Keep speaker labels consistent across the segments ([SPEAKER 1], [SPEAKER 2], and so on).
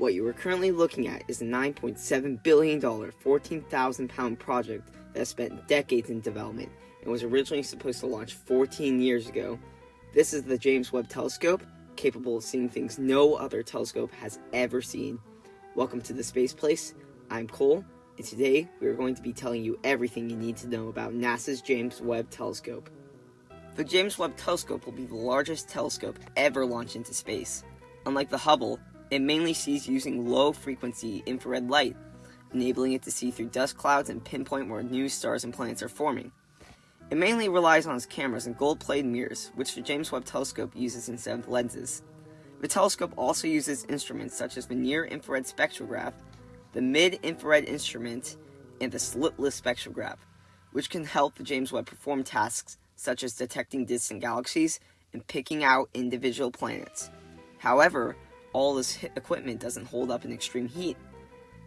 [SPEAKER 1] What you are currently looking at is a $9.7 billion, 14,000 pound project that spent decades in development and was originally supposed to launch 14 years ago. This is the James Webb Telescope, capable of seeing things no other telescope has ever seen. Welcome to the Space Place. I'm Cole, and today we are going to be telling you everything you need to know about NASA's James Webb Telescope. The James Webb Telescope will be the largest telescope ever launched into space. Unlike the Hubble, it mainly sees using low frequency infrared light, enabling it to see through dust clouds and pinpoint where new stars and planets are forming. It mainly relies on its cameras and gold-plated mirrors, which the James Webb Telescope uses instead of lenses. The telescope also uses instruments such as the near-infrared spectrograph, the mid-infrared instrument, and the slitless spectrograph, which can help the James Webb perform tasks such as detecting distant galaxies and picking out individual planets. However, all this equipment doesn't hold up in extreme heat.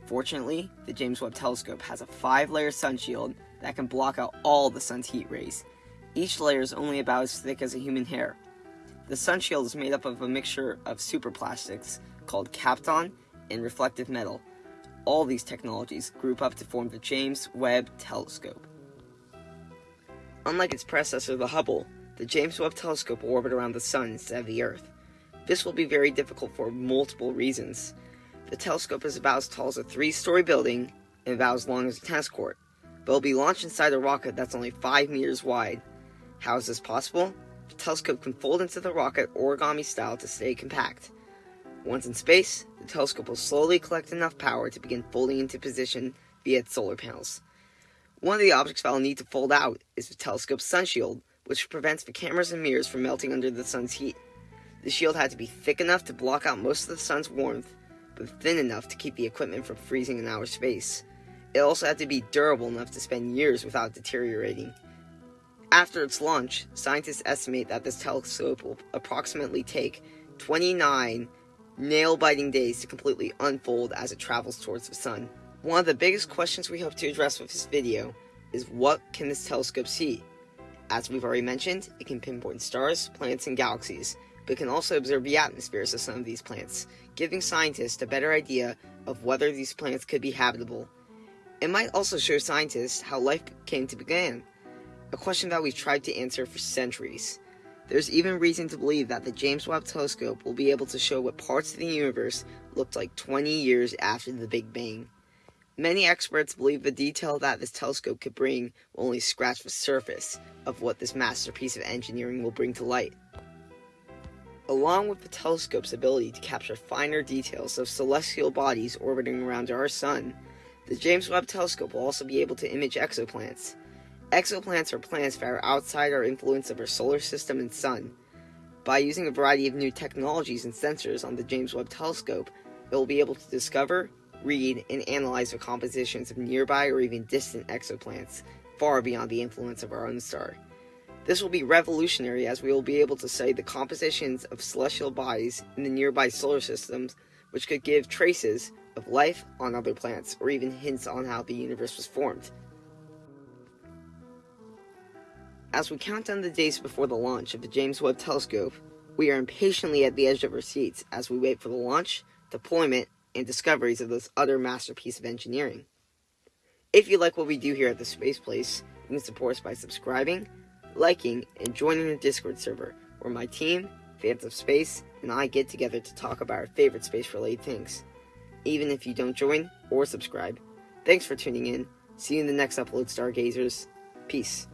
[SPEAKER 1] Fortunately, the James Webb Telescope has a five-layer sun shield that can block out all the sun's heat rays. Each layer is only about as thick as a human hair. The sun shield is made up of a mixture of superplastics called Kapton and reflective metal. All these technologies group up to form the James Webb Telescope. Unlike its predecessor, the Hubble, the James Webb Telescope will orbit around the Sun instead of the Earth. This will be very difficult for multiple reasons. The telescope is about as tall as a three-story building and about as long as a tennis court, but will be launched inside a rocket that's only 5 meters wide. How is this possible? The telescope can fold into the rocket origami style to stay compact. Once in space, the telescope will slowly collect enough power to begin folding into position via its solar panels. One of the objects that will need to fold out is the telescope's sun shield, which prevents the cameras and mirrors from melting under the sun's heat. The shield had to be thick enough to block out most of the sun's warmth, but thin enough to keep the equipment from freezing in outer space. It also had to be durable enough to spend years without deteriorating. After its launch, scientists estimate that this telescope will approximately take 29 nail-biting days to completely unfold as it travels towards the sun. One of the biggest questions we hope to address with this video is what can this telescope see? As we've already mentioned, it can pinpoint stars, planets, and galaxies, but can also observe the atmospheres of some of these planets, giving scientists a better idea of whether these planets could be habitable. It might also show scientists how life came to begin, a question that we've tried to answer for centuries. There's even reason to believe that the James Webb Telescope will be able to show what parts of the universe looked like 20 years after the Big Bang. Many experts believe the detail that this telescope could bring will only scratch the surface of what this masterpiece of engineering will bring to light. Along with the telescope's ability to capture finer details of celestial bodies orbiting around our sun, the James Webb Telescope will also be able to image exoplanets. Exoplanets are planets that are outside our influence of our solar system and sun. By using a variety of new technologies and sensors on the James Webb Telescope, it will be able to discover, read, and analyze the compositions of nearby or even distant exoplanets, far beyond the influence of our own star. This will be revolutionary as we will be able to study the compositions of celestial bodies in the nearby solar systems, which could give traces of life on other planets, or even hints on how the universe was formed. As we count down the days before the launch of the James Webb Telescope, we are impatiently at the edge of our seats as we wait for the launch, deployment, and discoveries of this other masterpiece of engineering. If you like what we do here at the Space Place, you can support us by subscribing, liking, and joining the Discord server, where my team, fans of space, and I get together to talk about our favorite space-related things. Even if you don't join or subscribe, thanks for tuning in. See you in the next upload, Stargazers. Peace.